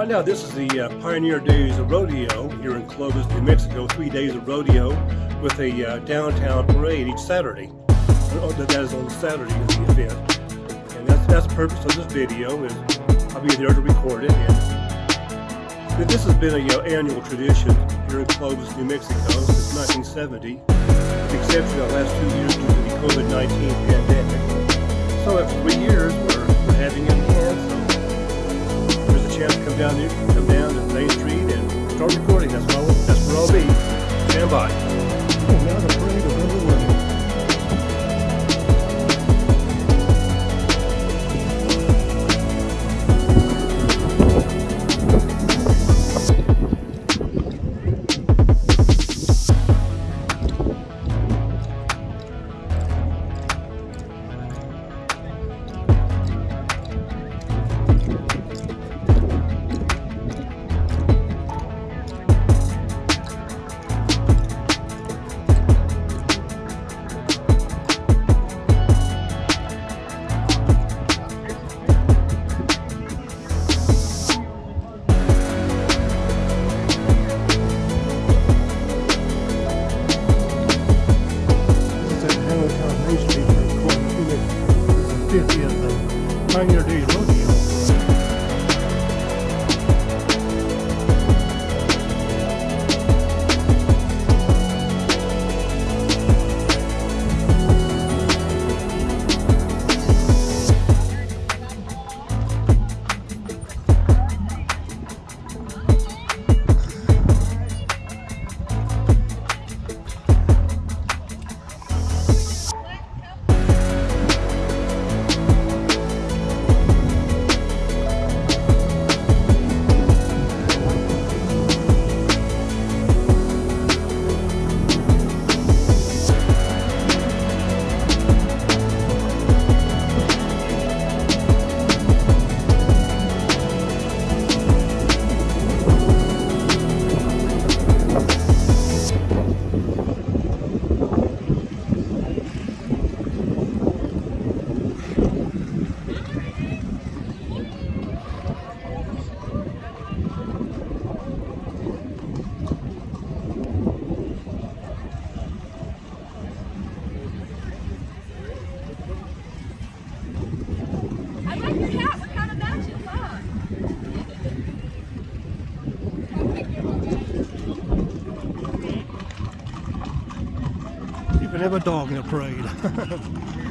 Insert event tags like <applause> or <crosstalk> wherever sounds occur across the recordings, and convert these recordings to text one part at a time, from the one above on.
Right now, this is the uh, Pioneer Days of Rodeo here in Clovis, New Mexico. Three days of rodeo with a uh, downtown parade each Saturday. Oh, that is on Saturday of the event. And that's, that's the purpose of this video is I'll be there to record it. And this has been a uh, annual tradition here in Clovis, New Mexico since 1970, with the exception of the last two years due to the COVID-19 pandemic. So after three years, we're, we're having it again. To come down here, come down to Main Street and start recording. That's where I'll, that's where I'll be. Stand by. Oh, now is Have a dog in a parade. <laughs>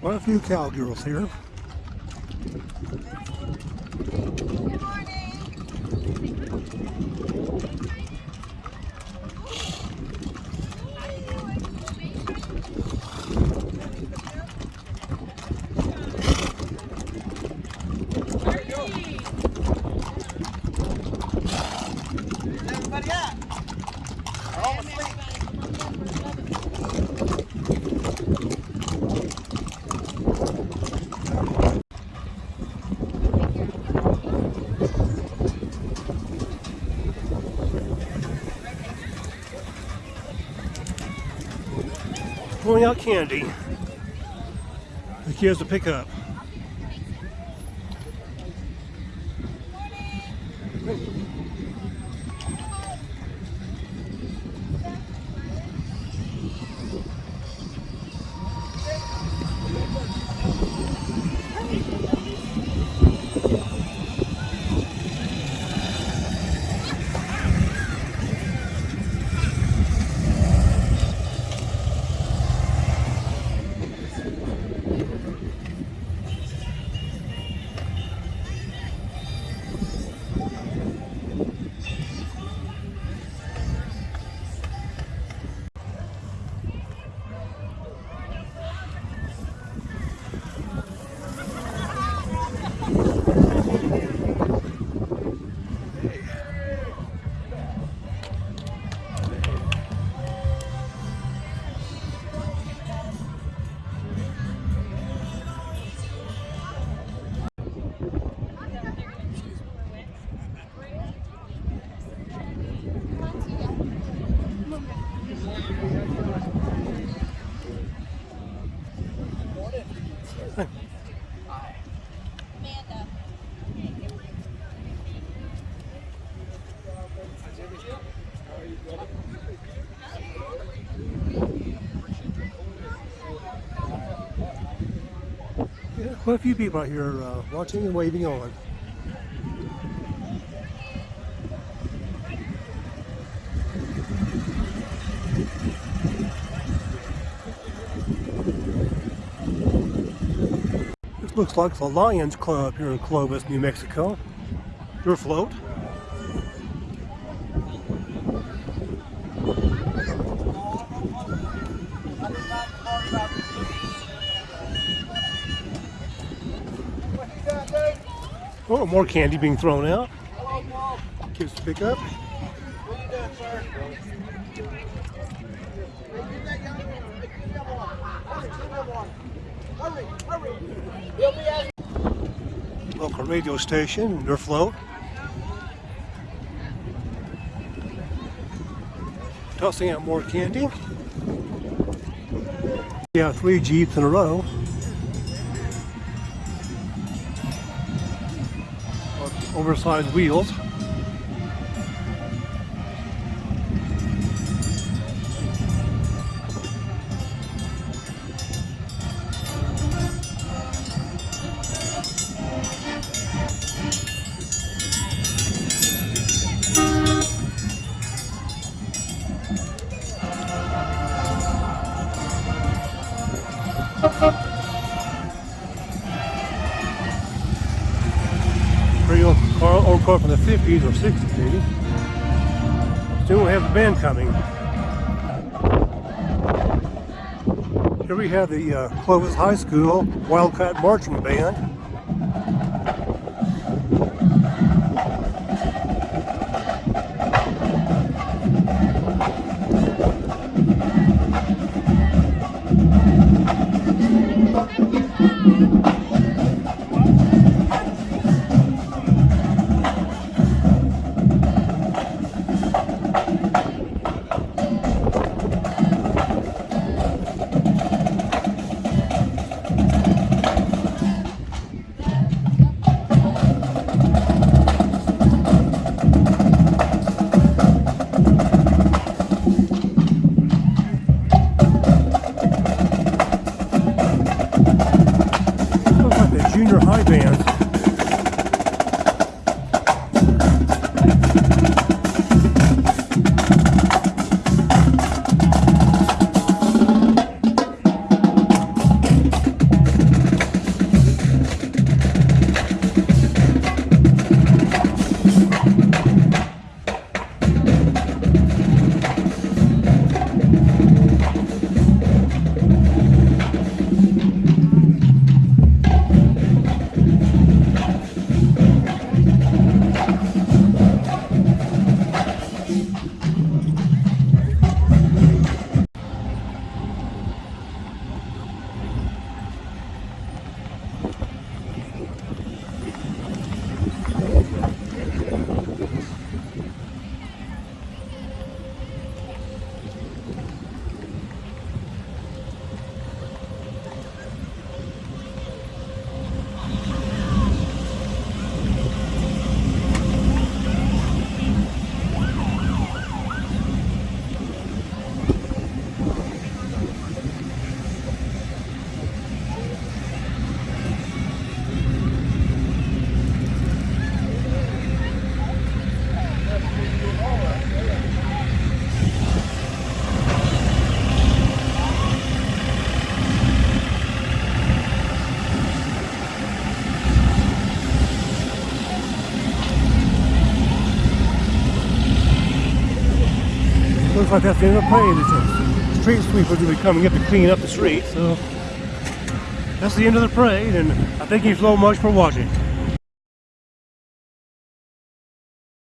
Quite a few cowgirls here. Good morning. Out candy. The kids to pick up. Quite a few people out here uh, watching and waving on. This looks like the Lions Club here in Clovis, New Mexico. Your float. Oh, more candy being thrown out. Kids to pick up. Local radio station, your float. Tossing out more candy. Yeah, three Jeeps in a row. Oversized wheels. From the 50s or 60s maybe. Soon we'll have the band coming. Here we have the uh, Clovis High School Wildcat Marching Band. Looks Looks like that's the end of the parade. A street sweepers will be coming up to clean up the street. So that's the end of the parade, and I thank you so much for watching.